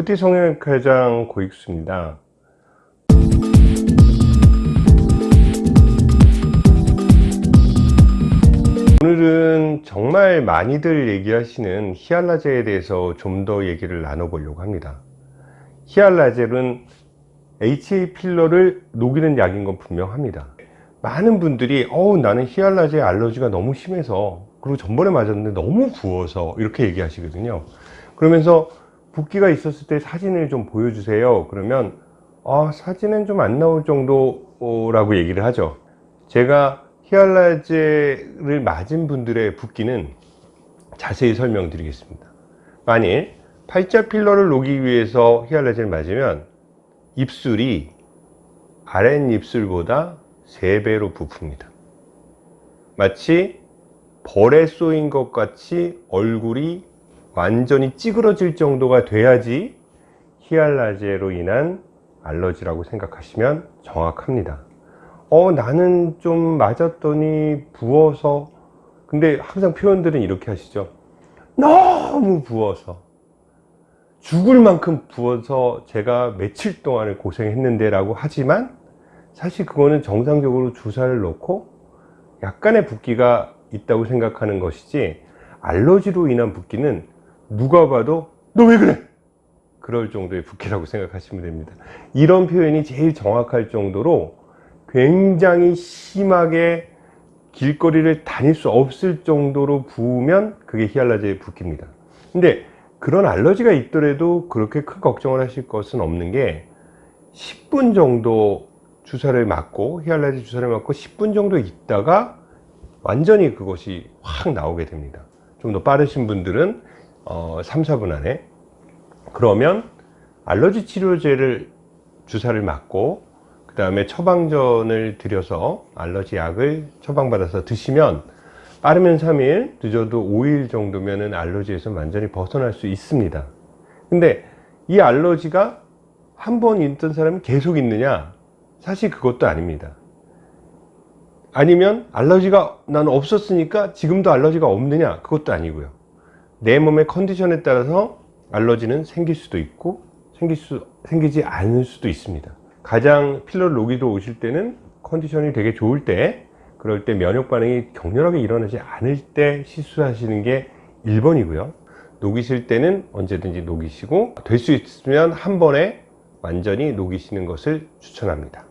뿌띠 성형외과장 고익수입니다. 오늘은 정말 많이들 얘기하시는 히알라젤에 대해서 좀 더 얘기를 나눠보려고 합니다. 히알라젤은 HA 필러를 녹이는 약인 건 분명합니다. 많은 분들이 어우 나는 히알라젤 알러지가 너무 심해서 그리고 전번에 맞았는데 너무 부어서 이렇게 얘기하시거든요. 그러면서 붓기가 있었을 때 사진을 좀 보여주세요. 그러면 아, 사진은 좀 안 나올 정도라고 얘기를 하죠. 제가 히알라제를 맞은 분들의 붓기는 자세히 설명드리겠습니다. 만일 팔자 필러를 녹이기 위해서 히알라제를 맞으면 입술이 아랫입술보다 3배로 부픕니다. 마치 벌에 쏘인 것 같이 얼굴이 완전히 찌그러질 정도가 돼야지 히알라제로 인한 알러지라고 생각하시면 정확합니다. 어 나는 좀 맞았더니 부어서 근데 항상 표현들은 이렇게 하시죠 너무 부어서 죽을 만큼 부어서 제가 며칠 동안을 고생했는데 라고 하지만 사실 그거는 정상적으로 주사를 놓고 약간의 붓기가 있다고 생각하는 것이지 알러지로 인한 붓기는 누가 봐도 너 왜 그래? 그럴 정도의 붓기라고 생각하시면 됩니다. 이런 표현이 제일 정확할 정도로 굉장히 심하게 길거리를 다닐 수 없을 정도로 부으면 그게 히알라제의 붓기입니다. 근데 그런 알러지가 있더라도 그렇게 큰 걱정을 하실 것은 없는 게 10분 정도 주사를 맞고 히알라제 주사를 맞고 10분 정도 있다가 완전히 그것이 확 나오게 됩니다. 좀 더 빠르신 분들은 어, 3, 4분 안에. 그러면 알러지 치료제를 주사를 맞고 그 다음에 처방전을 들여서 알러지 약을 처방받아서 드시면 빠르면 3일 늦어도 5일 정도면 알러지에서 완전히 벗어날 수 있습니다. 근데 이 알러지가 한 번 있던 사람이 계속 있느냐? 사실 그것도 아닙니다. 아니면 알러지가 난 없었으니까 지금도 알러지가 없느냐? 그것도 아니고요 내 몸의 컨디션에 따라서 알러지는 생길 수도 있고 생길 수, 생기지 않을 수도 있습니다. 가장 필러를 녹이러 오실 때는 컨디션이 되게 좋을 때 그럴 때 면역 반응이 격렬하게 일어나지 않을 때 시술하시는 게 1번이고요. 녹이실 때는 언제든지 녹이시고 될 수 있으면 한 번에 완전히 녹이시는 것을 추천합니다